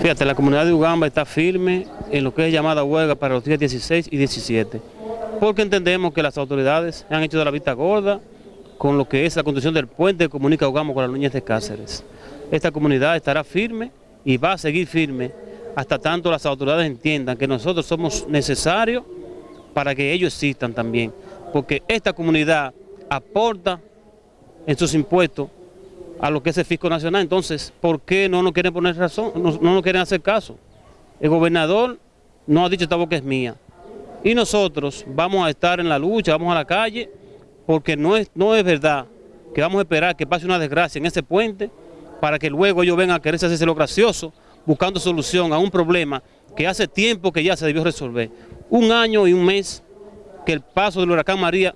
Fíjate, la comunidad de Ugamba está firme en lo que es llamada huelga para los días 16 y 17, porque entendemos que las autoridades han hecho de la vista gorda con lo que es la construcción del puente que comunica Ugamba con las niñas de Cáceres. Esta comunidad estará firme y va a seguir firme hasta tanto las autoridades entiendan que nosotros somos necesarios para que ellos existan también, porque esta comunidad aporta en sus impuestos a lo que es el fisco nacional. Entonces, ¿por qué no nos quieren poner razón? No, nos quieren hacer caso. El gobernador no ha dicho esta boca es mía. Y nosotros vamos a estar en la lucha, vamos a la calle, porque no es, no es verdad que vamos a esperar que pase una desgracia en ese puente para que luego ellos vengan a quererse hacerse lo gracioso, buscando solución a un problema que hace tiempo que ya se debió resolver. Un año y un mes que el paso del huracán María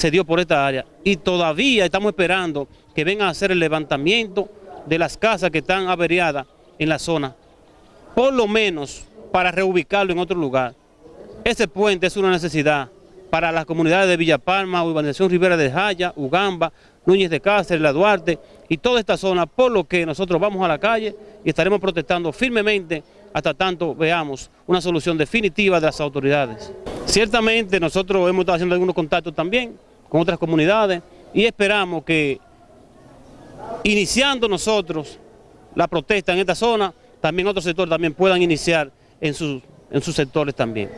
se dio por esta área y todavía estamos esperando que vengan a hacer el levantamiento de las casas que están averiadas en la zona, por lo menos para reubicarlo en otro lugar. Ese puente es una necesidad para las comunidades de Villa Palma, Urbanización Rivera de Jaya, Ugamba, Núñez de Cáceres, La Duarte y toda esta zona, por lo que nosotros vamos a la calle y estaremos protestando firmemente hasta tanto veamos una solución definitiva de las autoridades. Ciertamente nosotros hemos estado haciendo algunos contactos también con otras comunidades y esperamos que iniciando nosotros la protesta en esta zona, también otros sectores también puedan iniciar en sus, en sus sectores también.